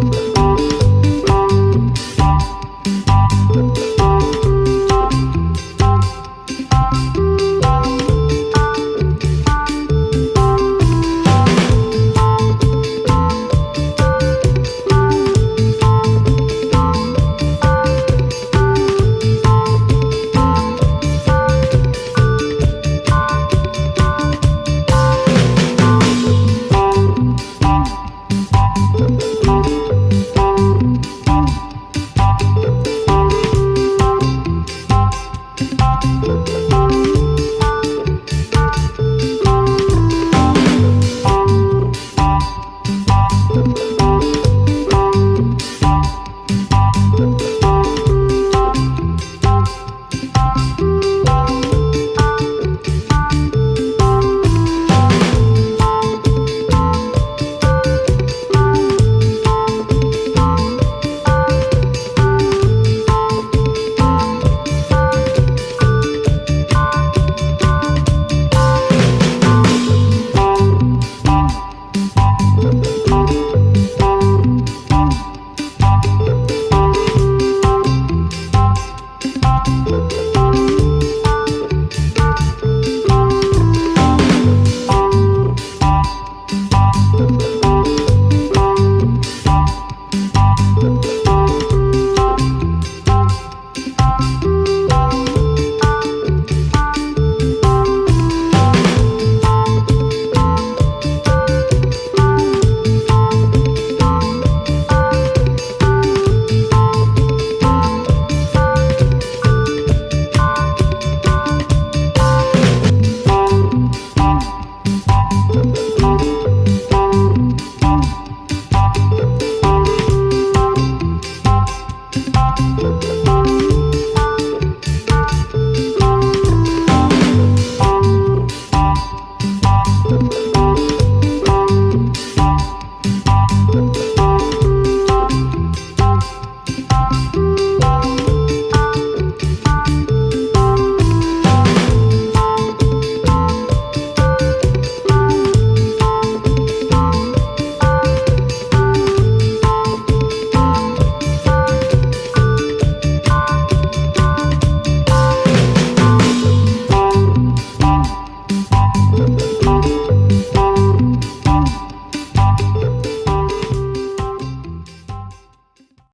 Thank.